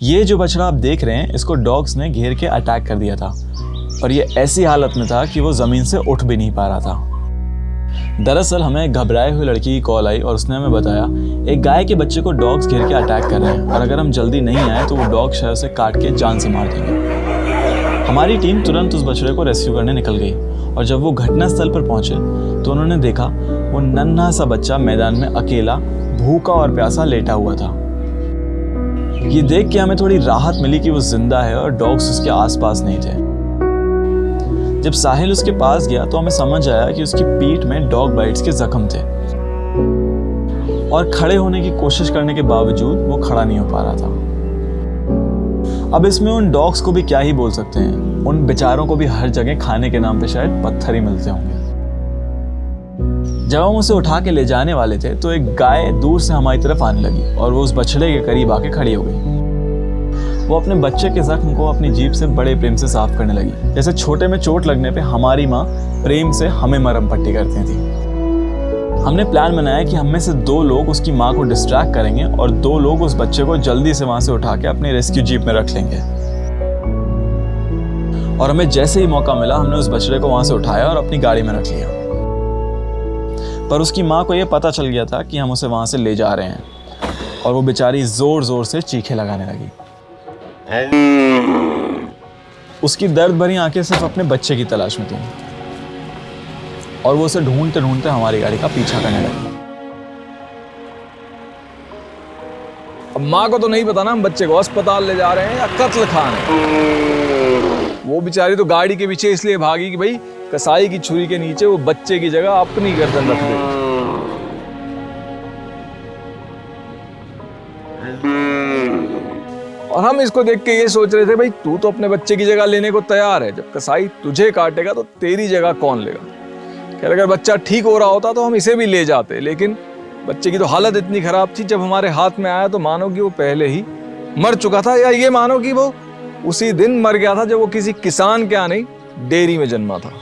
ये जो बछड़ा आप देख रहे हैं, इसको डॉग्स ने घेर के अटैक कर दिया था। और ये ऐसी हालत में था कि वो ज़मीन से उठ भी नहीं पा रहा था। दरअसल हमें घबराए हुए लड़की की कॉल आई और उसने हमें बताया, एक गाय के बच्चे को डॉग्स घेर के अटैक कर रहे हैं और अगर हम जल्दी नहीं आए तो वो डॉग शहर से काट के जान से मार देंगे। हमारी टीम तुरंत उस बछड़े को रेस्क्यू करने निकल गई और जब वो घटनास्थल पर पहुँचे तो उन्होंने देखा, वो नन्हा सा बच्चा मैदान में अकेला, भूखा और प्यासा लेटा हुआ था। ये देख के हमें थोड़ी राहत मिली कि वो ज़िंदा है और डॉग्स उसके आसपास नहीं थे। जब साहिल उसके पास गया तो हमें समझ आया कि उसकी पीठ में डॉग बाइट्स के जख्म थे। और खड़े होने की कोशिश करने के बावजूद वो खड़ा नहीं हो पा रहा था। अब इसमें उन डॉग्स को भी क्या ही बोल सकते हैं? उन बेचारों को भी हर जगह खाने के नाम पे शायद पत्थर ही मिलते होंगे। जब हम उसे उठा के ले जाने वाले थे तो एक गाय दूर से हमारी तरफ़ आने लगी और वो उस बछड़े के करीब आके खड़ी हो गई। वो अपने बच्चे के जख्म को अपनी जीप से बड़े प्रेम से साफ़ करने लगी। जैसे छोटे में चोट लगने पे हमारी माँ प्रेम से हमें मरम पट्टी करती थी। हमने प्लान बनाया कि हम में से दो लोग उसकी माँ को डिस्ट्रैक्ट करेंगे और दो लोग उस बच्चे को जल्दी से वहाँ से उठा के अपनी रेस्क्यू जीप में रख लेंगे। और हमें जैसे ही मौका मिला, हमने उस बछड़े को वहाँ से उठाया और अपनी गाड़ी में रख लिया। पर उसकी माँ को यह पता चल गया था कि हम उसे वहाँ से ले जा रहे हैं। और वो बेचारी ज़ोर ज़ोर से चीखे लगाने लगी। उसकी दर्द भरी आँखें सिर्फ़ अपने बच्चे की तलाश में थी। और वो उसे ढूंढते ढूंढते हमारी गाड़ी का पीछा करने लगी। अब माँ को तो नहीं पता ना हम बच्चे को अस्पताल ले जा रहे हैं या कत्ल खाने। वो बेचारी तो गाड़ी के पीछे इसलिए भागी कि भाई कसाई की छुरी के नीचे वो बच्चे की जगह अपनी गर्दन रख दे। और हम इसको देख के ये सोच रहे थे भाई तू तो अपने बच्चे की जगह लेने को तैयार है। जब कसाई तुझे काटेगा तो तेरी जगह कौन लेगा? खैर अगर बच्चा ठीक हो रहा होता तो हम इसे भी ले जाते। लेकिन बच्चे की तो हालत इतनी खराब थी जब हमारे हाथ में आया तो मानो कि वो पहले ही मर चुका था या ये मानो कि वो उसी दिन मर गया था जब वो किसी किसान के यहाँ नहीं डेयरी में जन्मा था।